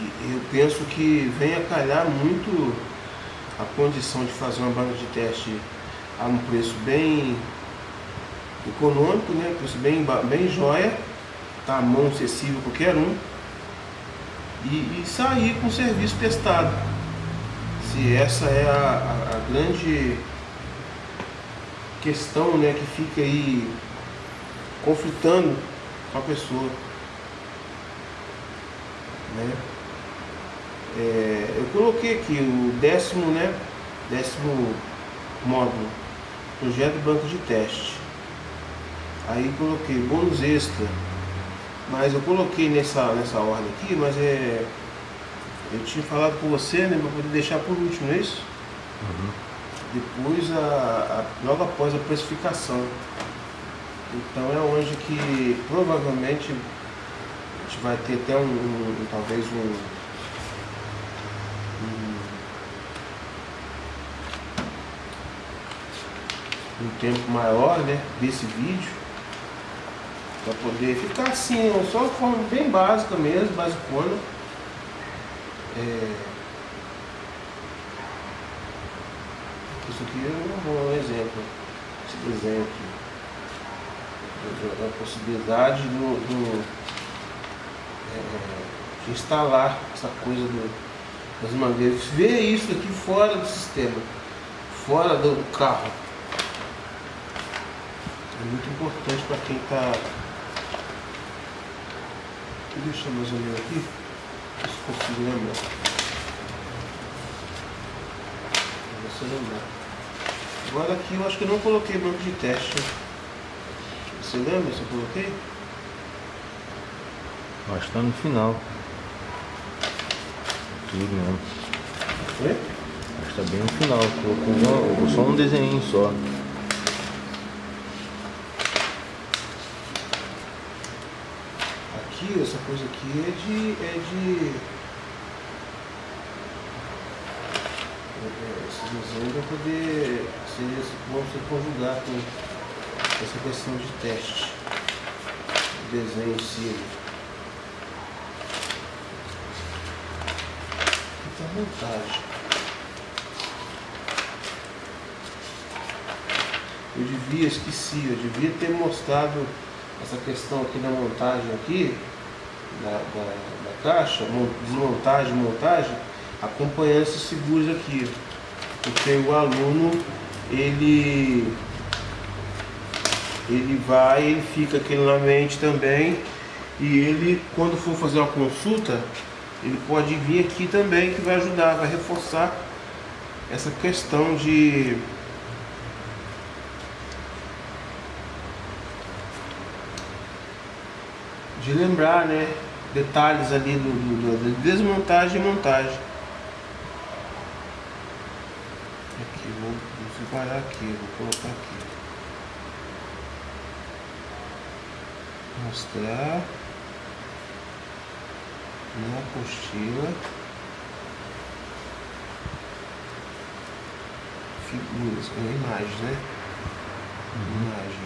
eu penso que vem a calhar muito a condição de fazer uma banca de teste a um preço bem econômico, né? preço bem, bem joia, tá? mão acessível qualquer um, e, e, sair com o serviço testado. Se essa é a, a, a grande questão né, que fica aí conflitando com a pessoa. Né? É, eu coloquei aqui o décimo, né, décimo módulo, projeto banco de teste. Aí coloquei bônus extra, mas eu coloquei nessa, nessa ordem aqui, mas é. Eu tinha falado com você, né, para poder deixar por último, não é isso? Uhum. Depois, a, a, logo após a precificação. Então é onde que provavelmente a gente vai ter até um, um talvez um, um, um tempo maior né, desse vídeo para poder ficar assim, só de forma bem básica mesmo, basicona. É... Isso aqui é um exemplo, esse desenho aqui a possibilidade do, do é, de instalar essa coisa do, das mangueiras. Ver isso aqui fora do sistema, fora do carro. É muito importante para quem está. Deixa mais ou menos aqui, se consigo lembrar. Você lembrar. Agora aqui eu acho que eu não coloquei banco de teste. Você lembra se eu coloquei? Acho que tá no final. Tudo mesmo. Foi? Acho que tá bem no final. Colocou só um desenho só. Aqui, essa coisa aqui é de. É de é, é, esses desenhos vão poder ser, vão ser conjugar com essa questão de teste, desenho em si. Aqui a montagem. Eu devia, esqueci, eu devia ter mostrado essa questão aqui da montagem aqui, da, da, da caixa, desmontagem, montagem, acompanhando esses seguros aqui. Porque o aluno, ele ele vai, ele fica aquilo na mente também e ele, quando for fazer uma consulta, ele pode vir aqui também que vai ajudar, vai reforçar essa questão de de lembrar, né, detalhes ali do, do, do desmontagem e montagem. Aqui, vou, vou separar aqui, vou colocar aqui. mostrar na apostila figuras, com imagens, né? Uhum. Imagens.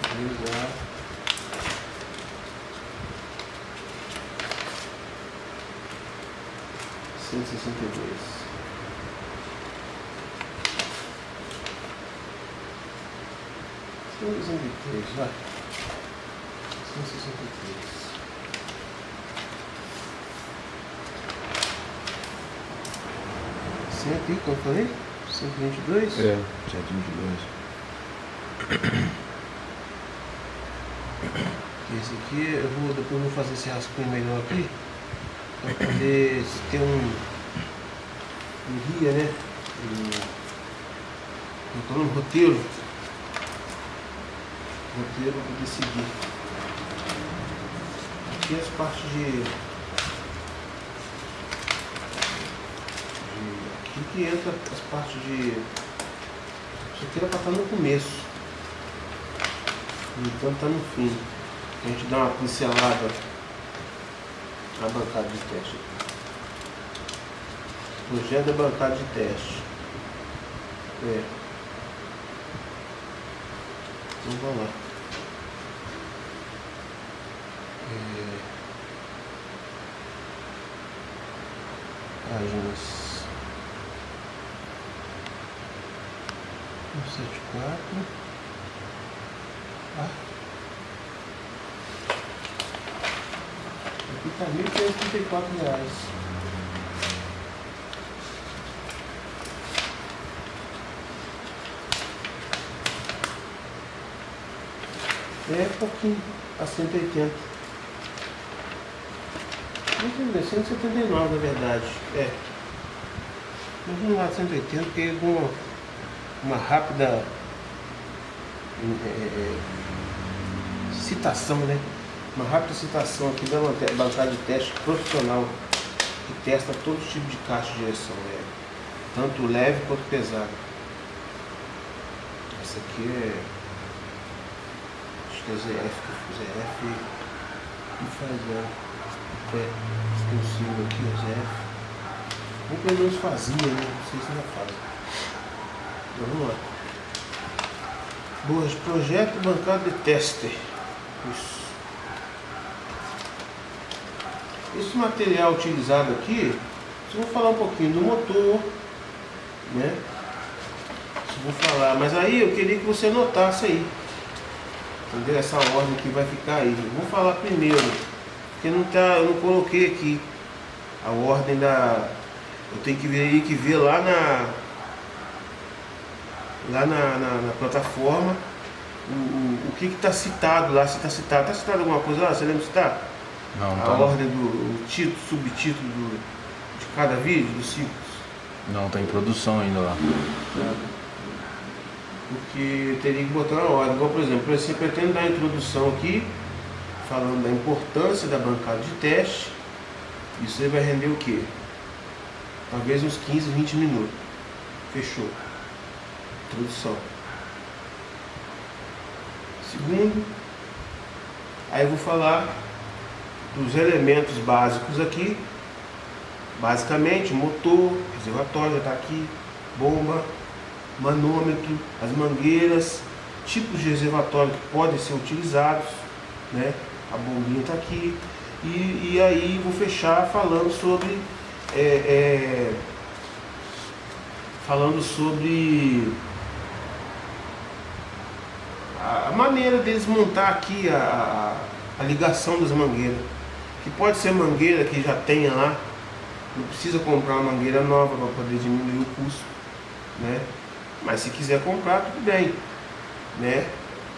cento e vinte e dois tá? Levando para a montagem. Utilizar. Cento e sessenta e dois. 163, vai. 163. Cento e quanto eu falei? 122? É, 122. Esse aqui eu vou depois vou fazer esse rascunho melhor aqui para poder ter um, um guia, né? Um, um, roteiro roteiro para poder seguir. aqui as partes de, aqui que entra as partes de isso aqui era para estar no começo então está no fim a gente dá uma pincelada na bancada de teste projeto da bancada de teste. É. Então vamos lá. É... páginas um sete quatro. Ah. E quatro reais. É pouquinho a 180 não 179 na verdade. É. Mas vamos lá 180 porque com uma rápida é, é, citação, né? Uma rápida citação aqui da bancada de teste profissional que testa todo tipo de caixa de direção, né? tanto leve quanto pesado. Essa aqui é acho que é ZF, ZF e faz é, é extensivo aqui, é ZF. Ou pelo menos fazia, né? Não sei se ainda faz. Vamos lá. Boas, projeto bancada de tester. Isso. Esse material utilizado aqui, eu vou falar um pouquinho do motor, né? Vou falar, mas aí eu queria que você notasse aí. Entendeu? Essa ordem que vai ficar aí. Eu vou falar primeiro, porque não tá, eu não coloquei aqui a ordem da. Eu tenho que ver, que ver lá na lá na, na, na plataforma o, o, o que está citado lá, se está citado. Está citado alguma coisa lá? Você lembra de citar? Não, A tá. ordem do título, subtítulo do, de cada vídeo, dos ciclos? Não, tá em produção ainda lá. Porque teria que botar na ordem. Igual, por exemplo, você pretende dar a introdução aqui, falando da importância da bancada de teste. Isso aí vai render o quê? Talvez uns 15, 20 minutos. Fechou. Introdução. Segundo, aí eu vou falar dos elementos básicos aqui. Basicamente, motor, reservatório está aqui, bomba, manômetro, as mangueiras, tipos de reservatório que podem ser utilizados, né? A bombinha está aqui. E, e aí vou fechar falando sobre é, é, falando sobre a maneira deles montar aqui a, a, ligação das mangueiras. Que pode ser mangueira que já tenha lá, não precisa comprar uma mangueira nova para poder diminuir o custo, né? Mas se quiser comprar, tudo bem, né?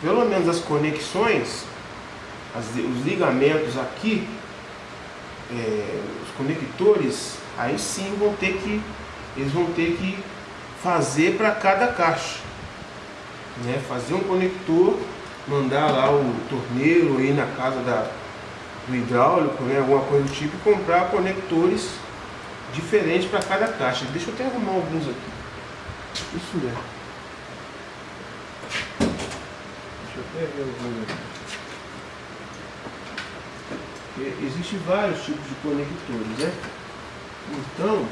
Pelo menos as conexões, as, os ligamentos aqui, é, os conectores, aí sim vão ter que, eles vão ter que fazer para cada caixa né, fazer um conector, mandar lá o torneiro aí na casa da, do hidráulico, né, alguma coisa do tipo, e comprar conectores diferentes para cada caixa. Deixa eu até arrumar alguns aqui. Isso mesmo. Deixa eu até ver alguns aqui. Existem vários tipos de conectores, né? Então,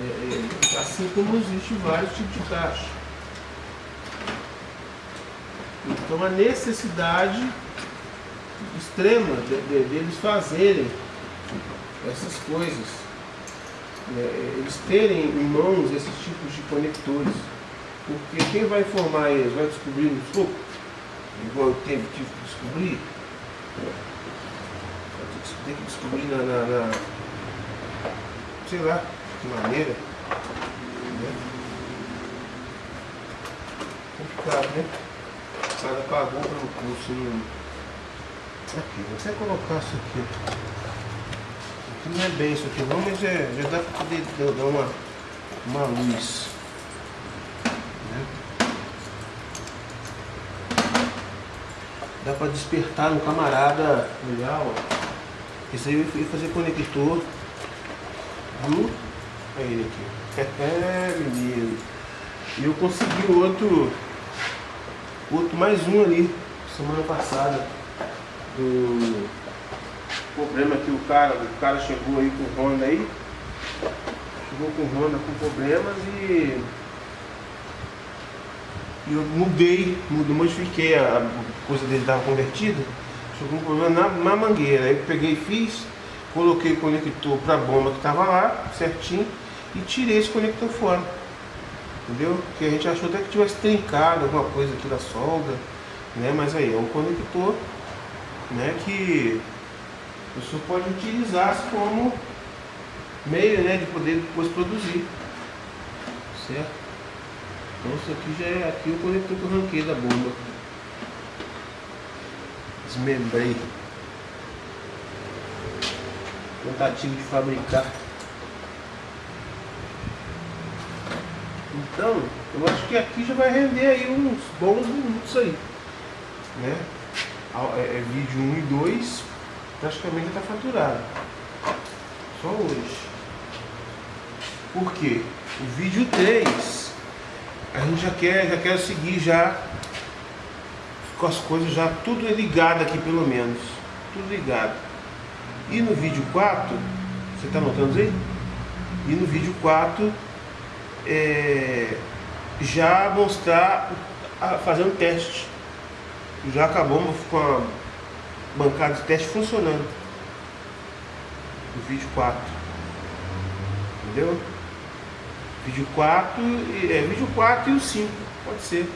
é, é, assim como existem vários tipos de caixa. Então a necessidade extrema de, de, de eles fazerem essas coisas, né, eles terem em mãos esses tipos de conectores. Porque quem vai informar eles vai descobrir no escopo? Igual eu teve que descobrir? Tem que descobrir na, na, na, sei lá, que maneira. Né? Complicado, né? O cara pagou pelo curso. Não... Aqui, até colocar isso aqui. Isso aqui não é bem isso aqui não, mas é, já dá para poder dar uma, uma luz. Né? Dá pra despertar no camarada legal. Esse aí eu fui fazer conector do. Olha ele aqui. É, menino. E eu consegui outro. Outro mais um ali, semana passada. Do problema que o cara, o cara chegou aí com o Honda aí. Chegou com o Honda com problemas e eu mudei, mudei, modifiquei a coisa dele estava convertida, chegou um problema na, na mangueira. Aí eu peguei e fiz, coloquei o conector para a bomba que estava lá, certinho, e tirei esse conector fora. Entendeu? Porque a gente achou até que tivesse trincado alguma coisa aqui da solda, né? Mas aí é um conector né, que a pessoa pode utilizar como meio né, de poder depois produzir. Certo? Então isso aqui já é aqui o conector que eu ranquei da bomba. Desmembrei. Tentativa de fabricar. Então, eu acho que aqui já vai render aí uns bons minutos aí. Né? É, é vídeo 1 e 2, praticamente está faturado. Só hoje. Por quê? O vídeo 3 a gente já quer, já quer seguir já com as coisas já tudo ligado aqui pelo menos. Tudo ligado. E no vídeo 4, você está notando aí? E no vídeo 4 é, já mostrar fazendo teste. Já acabamos com a bancada de teste funcionando. No vídeo 4. Entendeu? Vídeo 4, é, vídeo 4 e o 5, pode ser.